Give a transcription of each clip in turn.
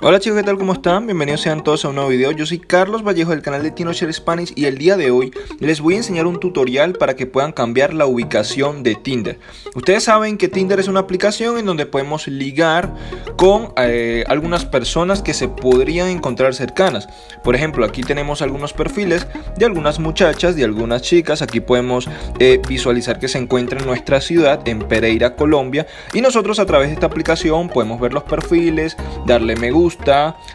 Hola chicos, ¿qué tal? ¿Cómo están? Bienvenidos sean todos a un nuevo video. Yo soy Carlos Vallejo del canal de TinoShare Spanish y el día de hoy les voy a enseñar un tutorial para que puedan cambiar la ubicación de Tinder. Ustedes saben que Tinder es una aplicación en donde podemos ligar con eh, algunas personas que se podrían encontrar cercanas. Por ejemplo, aquí tenemos algunos perfiles de algunas muchachas, de algunas chicas. Aquí podemos eh, visualizar que se encuentra en nuestra ciudad, en Pereira, Colombia. Y nosotros a través de esta aplicación podemos ver los perfiles, darle me gusta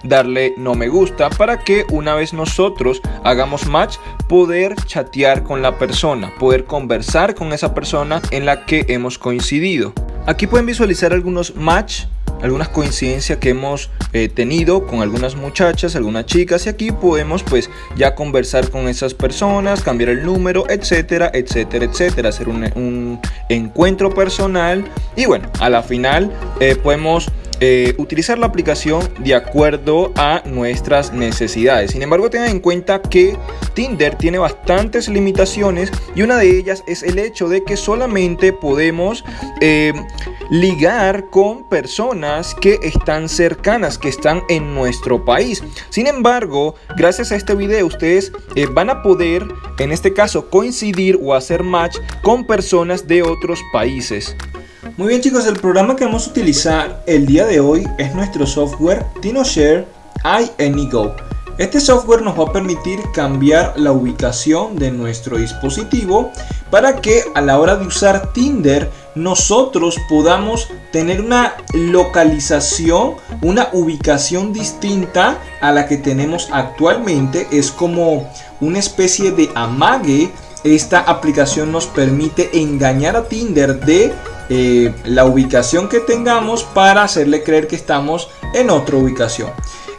darle no me gusta, para que una vez nosotros hagamos match, poder chatear con la persona, poder conversar con esa persona en la que hemos coincidido. Aquí pueden visualizar algunos match algunas coincidencias que hemos eh, tenido con algunas muchachas, algunas chicas y aquí podemos pues ya conversar con esas personas, cambiar el número, etcétera, etcétera, etcétera, hacer un, encuentro personal y bueno, a la final eh, podemos eh, utilizar la aplicación de acuerdo a nuestras necesidades. Sin embargo, tengan en cuenta que Tinder tiene bastantes limitaciones y una de ellas es el hecho de que solamente podemos eh, ligar con personas que están cercanas, que están en nuestro país. Sin embargo, gracias a este video ustedes eh, van a poder, en este caso, coincidir o hacer match con personas de otros países. Muy bien chicos, el programa que vamos a utilizar el día de hoy es nuestro software TinoShare iAnyGo. Este software nos va a permitir cambiar la ubicación de nuestro dispositivo para que a la hora de usar Tinder nosotros podamos tener una localización, una ubicación distinta a la que tenemos actualmente. Es como una especie de amague. Esta aplicación nos permite engañar a Tinder de eh, la ubicación que tengamos para hacerle creer que estamos en otra ubicación.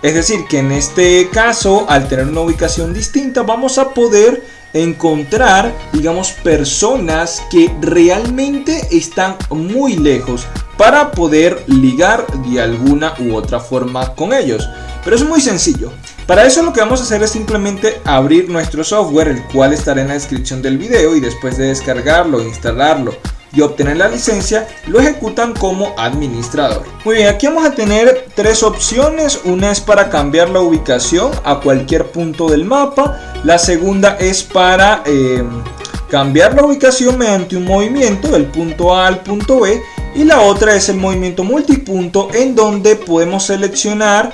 Es decir, que en este caso, al tener una ubicación distinta, vamos a poder encontrar, digamos, personas que realmente están muy lejos para poder ligar de alguna u otra forma con ellos. Pero es muy sencillo. Para eso lo que vamos a hacer es simplemente abrir nuestro software, el cual estará en la descripción del video y después de descargarlo, instalarlo y obtener la licencia, lo ejecutan como administrador. Muy bien, aquí vamos a tener tres opciones. Una es para cambiar la ubicación a cualquier punto del mapa. La segunda es para em, cambiar la ubicación mediante un movimiento del punto A al punto B. Y la otra es el movimiento multipunto en donde podemos seleccionar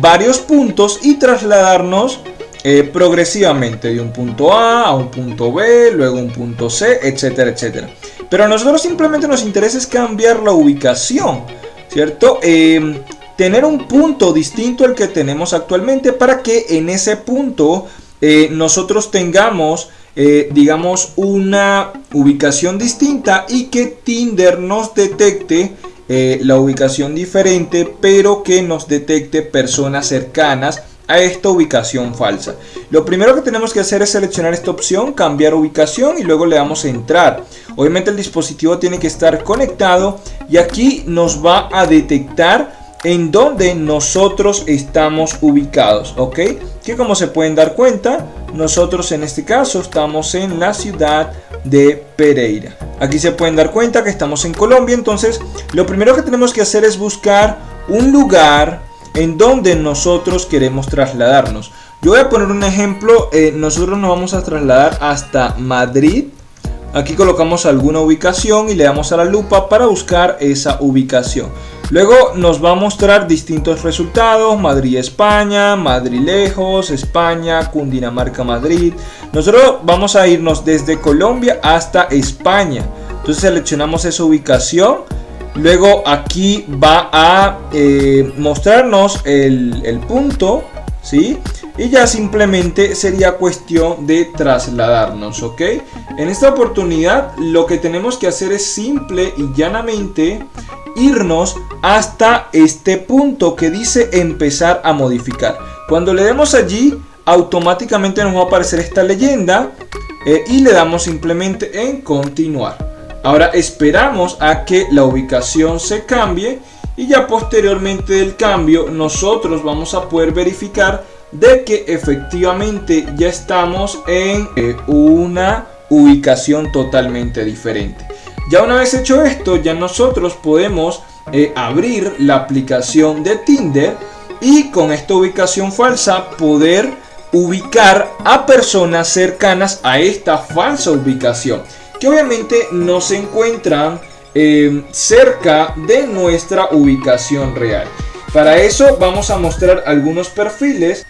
varios puntos y trasladarnos eh, progresivamente de un punto A a un punto B, luego un punto C, etcétera, etcétera. Pero a nosotros simplemente nos interesa es cambiar la ubicación, ¿cierto? Em, tener un punto distinto al que tenemos actualmente para que en ese punto eh, nosotros tengamos, eh, digamos, una ubicación distinta y que Tinder nos detecte eh, la ubicación diferente, pero que nos detecte personas cercanas a esta ubicación falsa. Lo primero que tenemos que hacer es seleccionar esta opción, cambiar ubicación y luego le damos a entrar. Obviamente el dispositivo tiene que estar conectado y aquí nos va a detectar en donde nosotros estamos ubicados, ¿ok? Que como se pueden dar cuenta, nosotros en este caso estamos en la ciudad de Pereira. Aquí se pueden dar cuenta que estamos en Colombia, entonces lo primero que tenemos que hacer es buscar un lugar en donde nosotros queremos trasladarnos. Yo voy a poner un ejemplo, eh, nosotros nos vamos a trasladar hasta Madrid. Aquí colocamos alguna ubicación y le damos a la lupa para buscar esa ubicación. Luego nos va a mostrar distintos resultados, Madrid, España, Madrid lejos, España, Cundinamarca, Madrid. Nosotros vamos a irnos desde Colombia hasta España. Entonces seleccionamos esa ubicación Luego aquí va a eh, mostrarnos el, punto, ¿sí? Y ya simplemente sería cuestión de trasladarnos, ¿ok? En esta oportunidad lo que tenemos que hacer es simple y llanamente irnos hasta este punto que dice empezar a modificar. Cuando le demos allí, automáticamente nos va a aparecer esta leyenda eh, y le damos simplemente en continuar. Ahora esperamos a que la ubicación se cambie y ya posteriormente del cambio nosotros vamos a poder verificar de que efectivamente ya estamos en eh, una ubicación totalmente diferente. Ya una vez hecho esto, ya nosotros podemos eh, abrir la aplicación de Tinder y con esta ubicación falsa poder ubicar a personas cercanas a esta falsa ubicación que obviamente no se encuentran eh, cerca de nuestra ubicación real. Para eso vamos a mostrar algunos perfiles.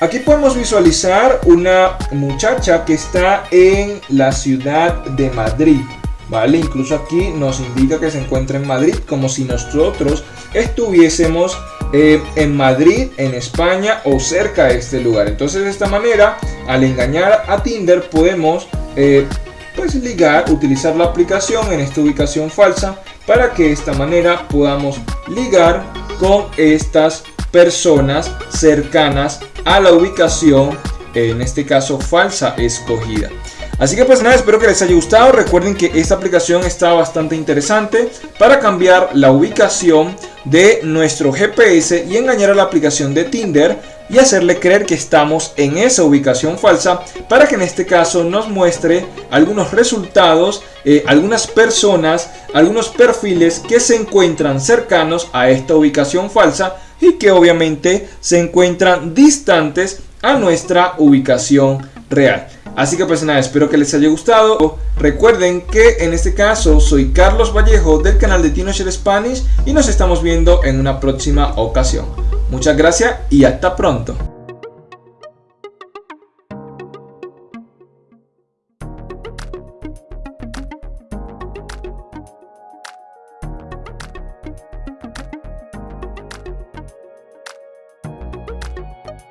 Aquí podemos visualizar una muchacha que está en la ciudad de Madrid. ¿Vale? Incluso aquí nos indica que se encuentra en Madrid como si nosotros estuviésemos eh, en Madrid, en España o cerca de este lugar. Entonces de esta manera, al engañar a Tinder podemos eh, ligar, utilizar la aplicación en esta ubicación falsa para que de esta manera podamos ligar con estas personas cercanas a la ubicación, en este caso falsa escogida. Así que pues nada, espero que les haya gustado. Recuerden que esta aplicación está bastante interesante para cambiar la ubicación de nuestro GPS y engañar a la aplicación de Tinder y hacerle creer que estamos en esa ubicación falsa para que en este caso nos muestre algunos resultados, eh, algunas personas, algunos perfiles que se encuentran cercanos a esta ubicación falsa y que obviamente se encuentran distantes a nuestra ubicación real. Así que pues nada, espero que les haya gustado. Recuerden que en este caso soy Carlos Vallejo del canal de TinoShare Spanish y nos estamos viendo en una próxima ocasión. Muchas gracias y hasta pronto.